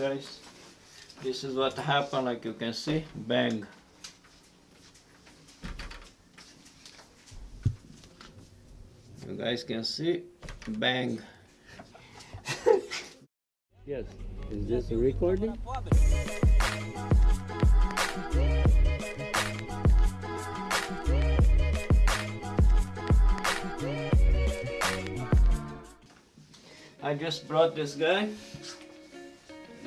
guys. This is what happened like you can see. Bang. You guys can see. Bang. Yes. Is this a recording? I just brought this guy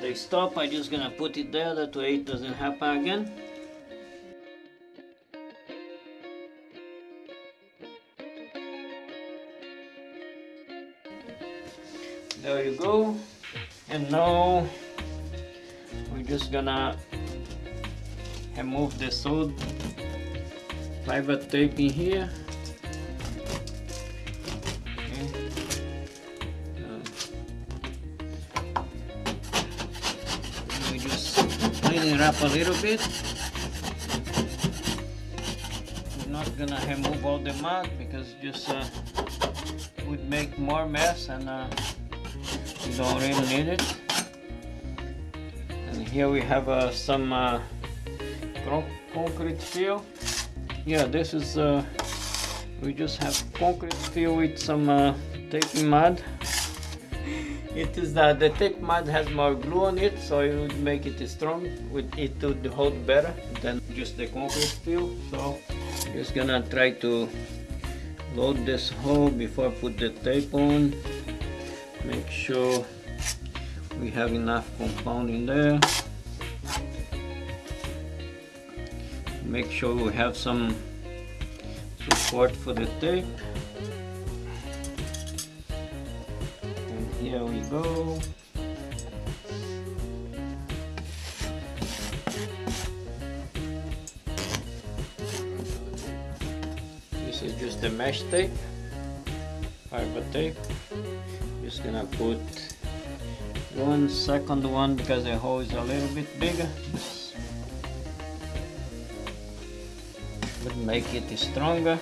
they stop I just gonna put it there that way it doesn't happen again. There you go. And now we're just gonna remove the sewed pivot tape in here. It up a little bit. We're not gonna remove all the mud because just uh, would make more mess and uh, you don't really need it and here we have uh, some uh, con concrete fill. Yeah this is uh, we just have concrete fill with some uh, tape mud it is that the tape mud has more glue on it so it would make it strong. With it would hold better than just the concrete fill so just gonna try to load this hole before I put the tape on. Make sure we have enough compound in there. Make sure we have some support for the tape here we go. This is just the mesh tape fiber tape. Just gonna put one second one because the hole is a little bit bigger. Would make it stronger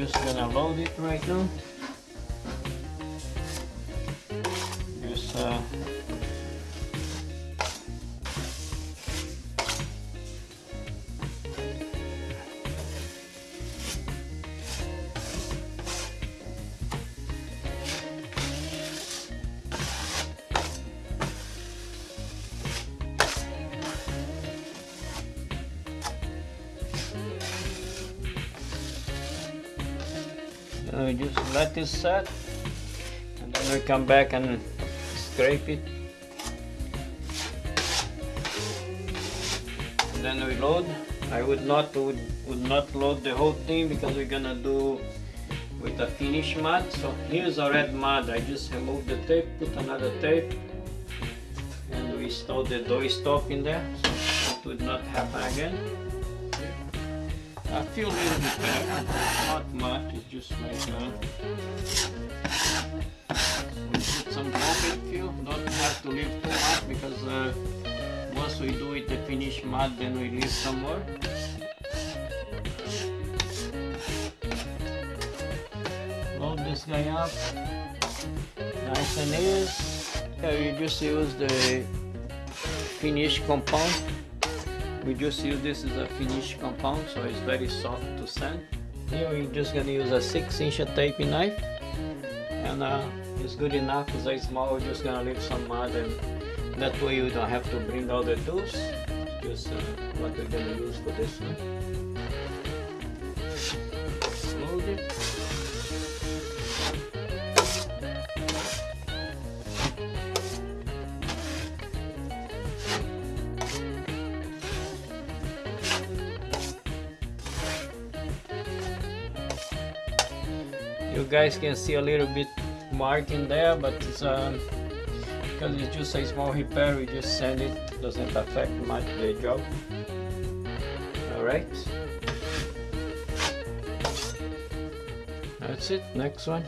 just gonna load it right now. Just uh, Uh, we just let this set and then we come back and scrape it. And then we load. I would not would, would not load the whole thing because we're gonna do with a finish mud. So here's a red mud. I just remove the tape put another tape and we install the door stop in there. So it would not happen again I feel a little bit better, not much, it's just like uh, we put some concrete fill, don't have to leave too much because uh, once we do it the finished mud then we leave some more. Load this guy up, nice and easy. Yeah, you just use the finished compound we just use this as a finished compound so it's very soft to sand. Here we're just gonna use a 6 inch taping knife. And uh, it's good enough it's very small we're just gonna leave some mud and that way you don't have to bring all the tools. Just uh, what we're gonna use for this one. Load you guys can see a little bit mark in there but it's um, because it's just a small repair we just send it. Doesn't affect much the job. All right. That's it. Next one